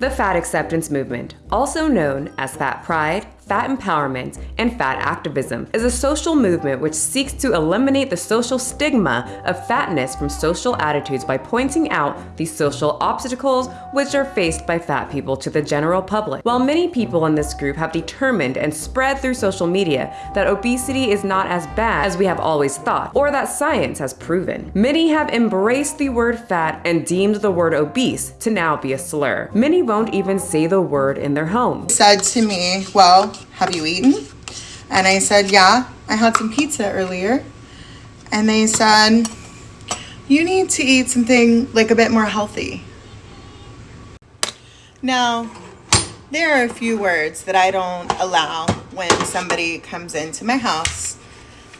The fat acceptance movement, also known as fat pride, fat empowerment, and fat activism is a social movement which seeks to eliminate the social stigma of fatness from social attitudes by pointing out the social obstacles which are faced by fat people to the general public. While many people in this group have determined and spread through social media that obesity is not as bad as we have always thought, or that science has proven, many have embraced the word fat and deemed the word obese to now be a slur. Many won't even say the word in their home. Said to me, well, have you eaten? And I said, yeah, I had some pizza earlier. And they said, you need to eat something like a bit more healthy. Now, there are a few words that I don't allow when somebody comes into my house,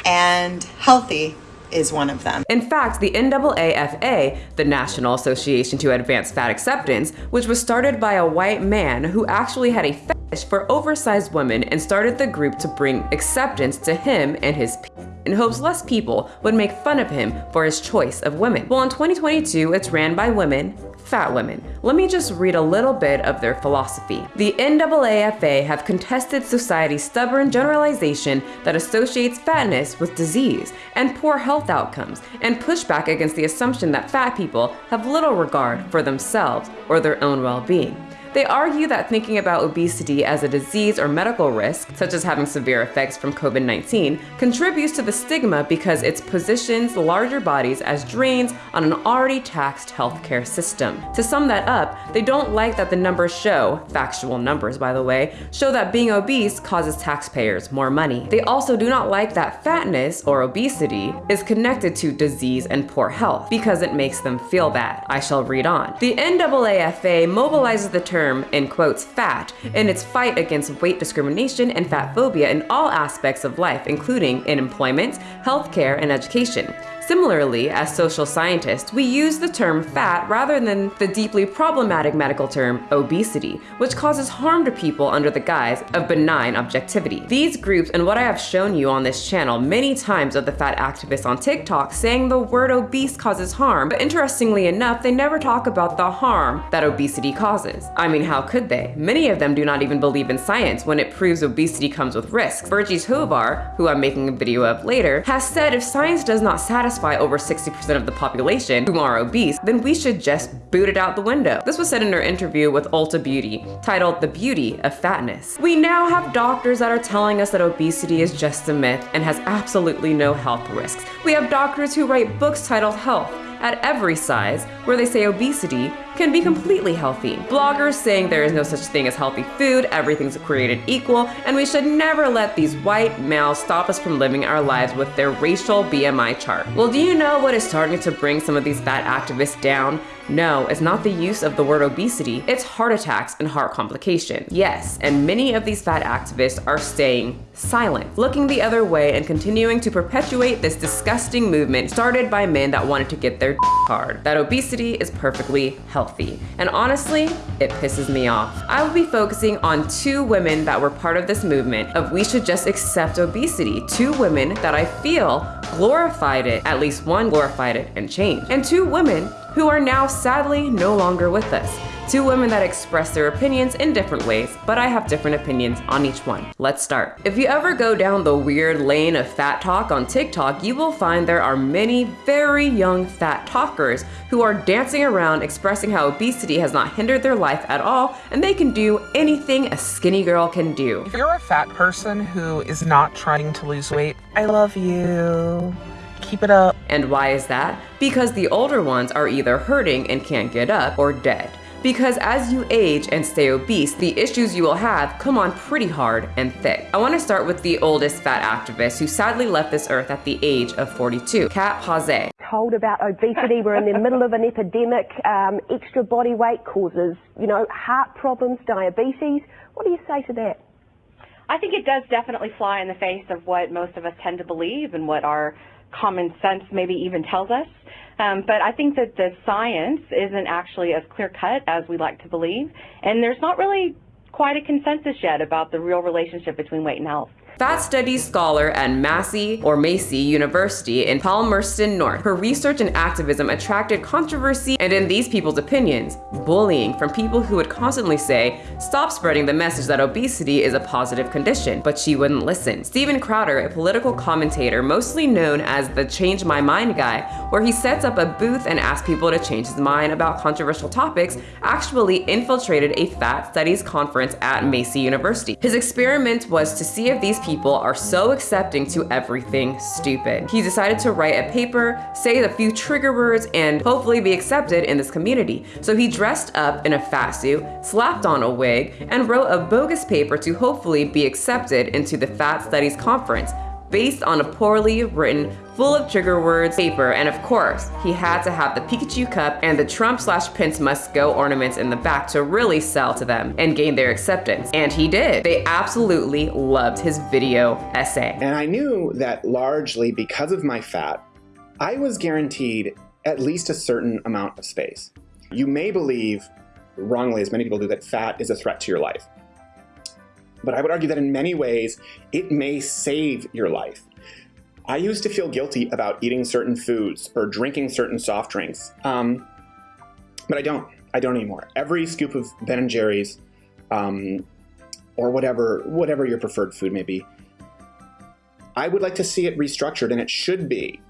and healthy is one of them. In fact, the NAAFA, the National Association to Advance Fat Acceptance, which was started by a white man who actually had a fetish for oversized women and started the group to bring acceptance to him and his in hopes less people would make fun of him for his choice of women. Well, in 2022, it's ran by women, fat women. Let me just read a little bit of their philosophy. The NAAFA have contested society's stubborn generalization that associates fatness with disease and poor health outcomes, and push back against the assumption that fat people have little regard for themselves or their own well-being. They argue that thinking about obesity as a disease or medical risk, such as having severe effects from COVID-19, contributes to the stigma because it positions larger bodies as drains on an already taxed healthcare system. To sum that up, they don't like that the numbers show, factual numbers by the way, show that being obese causes taxpayers more money. They also do not like that fatness, or obesity, is connected to disease and poor health, because it makes them feel bad. I shall read on. The NAAFA mobilizes the term term, in quotes, fat, in its fight against weight discrimination and fat phobia in all aspects of life, including in employment, healthcare, and education. Similarly, as social scientists, we use the term fat rather than the deeply problematic medical term obesity, which causes harm to people under the guise of benign objectivity. These groups and what I have shown you on this channel many times of the fat activists on TikTok saying the word obese causes harm, but interestingly enough, they never talk about the harm that obesity causes. I mean, how could they? Many of them do not even believe in science when it proves obesity comes with risks. Virgie Tovar, who I'm making a video of later, has said if science does not satisfy satisfy over 60% of the population who are obese, then we should just boot it out the window. This was said in her interview with Ulta Beauty, titled The Beauty of Fatness. We now have doctors that are telling us that obesity is just a myth and has absolutely no health risks. We have doctors who write books titled Health, at every size, where they say obesity can be completely healthy. Bloggers saying there is no such thing as healthy food, everything's created equal, and we should never let these white males stop us from living our lives with their racial BMI chart. Well, do you know what is starting to bring some of these fat activists down? No, it's not the use of the word obesity, it's heart attacks and heart complications. Yes, and many of these fat activists are staying silent, looking the other way and continuing to perpetuate this disgusting movement started by men that wanted to get their hard. That obesity is perfectly healthy. And honestly, it pisses me off. I will be focusing on two women that were part of this movement of we should just accept obesity. Two women that I feel glorified it, at least one glorified it and changed. And two women who are now sadly no longer with us. Two women that express their opinions in different ways, but I have different opinions on each one. Let's start. If you ever go down the weird lane of fat talk on TikTok, you will find there are many very young fat talkers who are dancing around expressing how obesity has not hindered their life at all and they can do anything a skinny girl can do. If you're a fat person who is not trying to lose weight, I love you. Keep it up. And why is that? Because the older ones are either hurting and can't get up or dead. Because as you age and stay obese, the issues you will have come on pretty hard and thick. I want to start with the oldest fat activist who sadly left this earth at the age of 42, Cat Pausé. Told about obesity, we're in the middle of an epidemic, um, extra body weight causes, you know, heart problems, diabetes. What do you say to that? I think it does definitely fly in the face of what most of us tend to believe and what our common sense maybe even tells us. Um, but I think that the science isn't actually as clear cut as we like to believe, and there's not really quite a consensus yet about the real relationship between weight and health. Fat studies scholar at Massey or Massey University in Palmerston North. Her research and activism attracted controversy and in these people's opinions, bullying from people who would constantly say, stop spreading the message that obesity is a positive condition, but she wouldn't listen. Steven Crowder, a political commentator mostly known as the Change My Mind guy, where he sets up a booth and asks people to change his mind about controversial topics, actually infiltrated a fat studies conference at Massey University. His experiment was to see if these people are so accepting to everything stupid. He decided to write a paper, say a few trigger words, and hopefully be accepted in this community. So he dressed up in a fat suit, slapped on a wig, and wrote a bogus paper to hopefully be accepted into the Fat Studies Conference, based on a poorly written, full of trigger words paper, and of course, he had to have the Pikachu cup and the Trump slash Pence must go ornaments in the back to really sell to them and gain their acceptance. And he did. They absolutely loved his video essay. And I knew that largely because of my fat, I was guaranteed at least a certain amount of space. You may believe, wrongly as many people do, that fat is a threat to your life. But I would argue that in many ways, it may save your life. I used to feel guilty about eating certain foods or drinking certain soft drinks, um, but I don't. I don't anymore. Every scoop of Ben and Jerry's, um, or whatever, whatever your preferred food may be, I would like to see it restructured, and it should be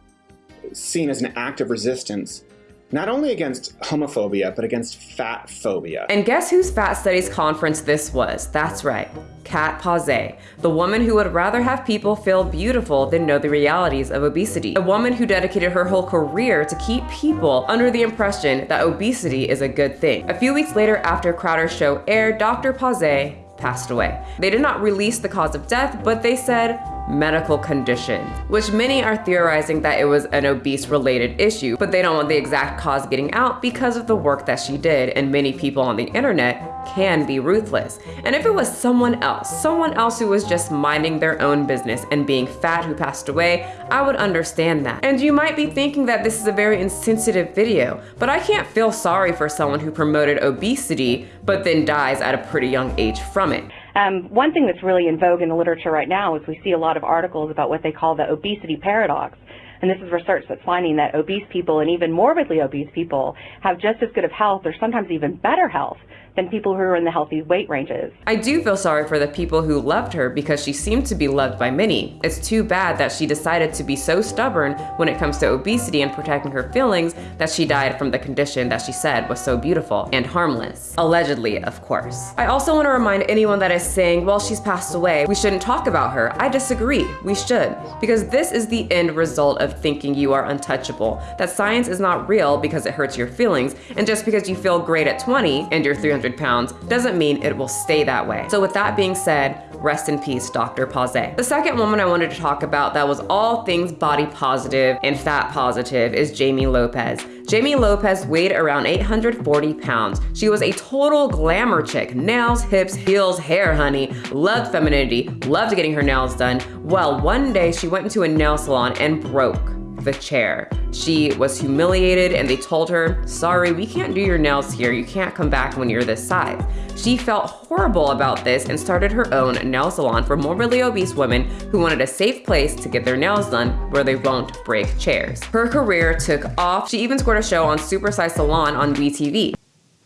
seen as an act of resistance not only against homophobia, but against fat phobia. And guess whose Fat Studies conference this was? That's right, Cat Pausé, the woman who would rather have people feel beautiful than know the realities of obesity. A woman who dedicated her whole career to keep people under the impression that obesity is a good thing. A few weeks later after Crowder's show aired, Dr. Pausé passed away. They did not release the cause of death, but they said medical condition, which many are theorizing that it was an obese related issue, but they don't want the exact cause getting out because of the work that she did, and many people on the internet can be ruthless. And if it was someone else, someone else who was just minding their own business and being fat who passed away, I would understand that. And you might be thinking that this is a very insensitive video, but I can't feel sorry for someone who promoted obesity but then dies at a pretty young age from it. Um, one thing that's really in vogue in the literature right now is we see a lot of articles about what they call the obesity paradox. And this is research that's finding that obese people and even morbidly obese people have just as good of health or sometimes even better health than people who are in the healthy weight ranges. I do feel sorry for the people who loved her because she seemed to be loved by many. It's too bad that she decided to be so stubborn when it comes to obesity and protecting her feelings that she died from the condition that she said was so beautiful and harmless. Allegedly, of course. I also want to remind anyone that is saying, well, she's passed away, we shouldn't talk about her. I disagree. We should. Because this is the end result of thinking you are untouchable. That science is not real because it hurts your feelings, and just because you feel great at 20 and you're 300 300 pounds doesn't mean it will stay that way. So with that being said, rest in peace, Dr. Pausé. The second woman I wanted to talk about that was all things body positive and fat positive is Jamie Lopez. Jamie Lopez weighed around 840 pounds. She was a total glamour chick. Nails, hips, heels, hair, honey. Loved femininity, loved getting her nails done. Well, one day she went into a nail salon and broke the chair. She was humiliated and they told her, sorry, we can't do your nails here. You can't come back when you're this size. She felt horrible about this and started her own nail salon for morbidly obese women who wanted a safe place to get their nails done where they won't break chairs. Her career took off. She even scored a show on Super Size Salon on WeTV.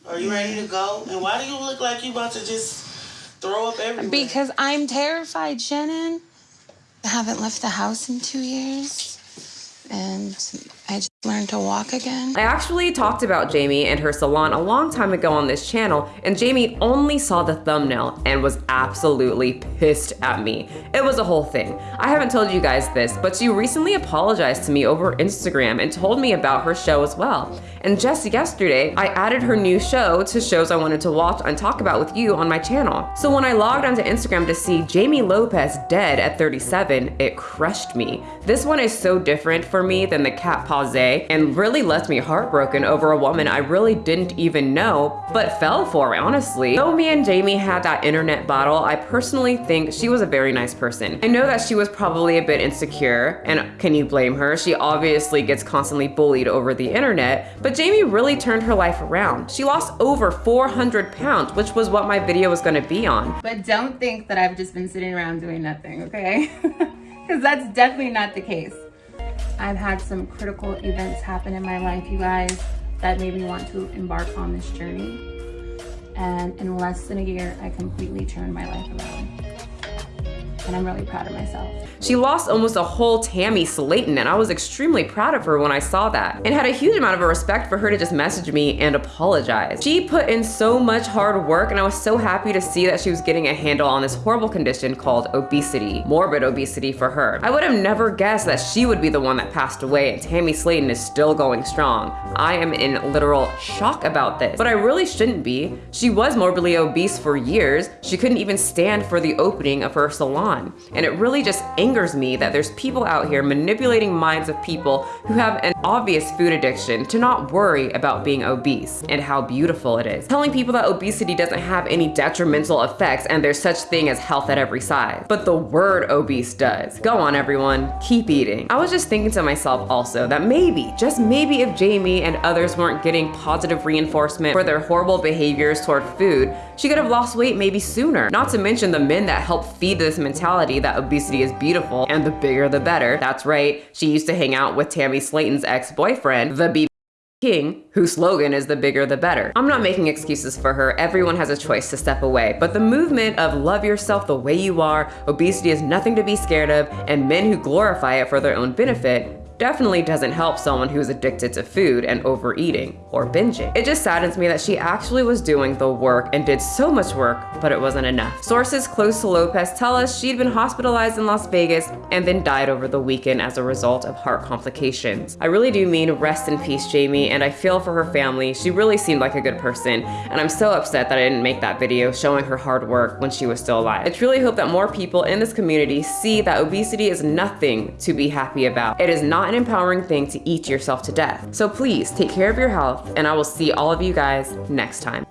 Are you ready to go? And why do you look like you about to just throw up everywhere? Because I'm terrified, Shannon. I haven't left the house in two years and I just learned to walk again. I actually talked about Jamie and her salon a long time ago on this channel, and Jamie only saw the thumbnail and was absolutely pissed at me. It was a whole thing. I haven't told you guys this, but she recently apologized to me over Instagram and told me about her show as well. And just yesterday, I added her new show to shows I wanted to watch and talk about with you on my channel. So when I logged onto Instagram to see Jamie Lopez dead at 37, it crushed me. This one is so different for me than the Cat And really left me heartbroken over a woman I really didn't even know, but fell for, honestly. Though me and Jamie had that internet battle, I personally think she was a very nice person. I know that she was probably a bit insecure, and can you blame her? She obviously gets constantly bullied over the internet, but Jamie really turned her life around. She lost over 400 pounds, which was what my video was gonna be on. But don't think that I've just been sitting around doing nothing, okay? Because that's definitely not the case. I've had some critical events happen in my life, you guys, that made me want to embark on this journey. And in less than a year, I completely turned my life around and I'm really proud of myself. She lost almost a whole Tammy Slaton, and I was extremely proud of her when I saw that and had a huge amount of respect for her to just message me and apologize. She put in so much hard work and I was so happy to see that she was getting a handle on this horrible condition called obesity, morbid obesity for her. I would have never guessed that she would be the one that passed away and Tammy Slaton is still going strong. I am in literal shock about this, but I really shouldn't be. She was morbidly obese for years. She couldn't even stand for the opening of her salon on. And it really just angers me that there's people out here manipulating minds of people who have an obvious food addiction to not worry about being obese and how beautiful it is. Telling people that obesity doesn't have any detrimental effects and there's such thing as health at every size. But the word obese does. Go on everyone, keep eating. I was just thinking to myself also that maybe, just maybe if Jamie and others weren't getting positive reinforcement for their horrible behaviors toward food, she could have lost weight maybe sooner. Not to mention the men that help feed this mentality that obesity is beautiful and the bigger the better. That's right, she used to hang out with Tammy Slaton's ex-boyfriend, the B King, whose slogan is the bigger the better. I'm not making excuses for her, everyone has a choice to step away, but the movement of love yourself the way you are, obesity is nothing to be scared of, and men who glorify it for their own benefit definitely doesn't help someone who's addicted to food and overeating or binging. It just saddens me that she actually was doing the work and did so much work, but it wasn't enough. Sources close to Lopez tell us she'd been hospitalized in Las Vegas and then died over the weekend as a result of heart complications. I really do mean rest in peace, Jamie, and I feel for her family. She really seemed like a good person, and I'm so upset that I didn't make that video showing her hard work when she was still alive. I truly hope that more people in this community see that obesity is nothing to be happy about. It is not not an empowering thing to eat yourself to death. So please take care of your health and I will see all of you guys next time.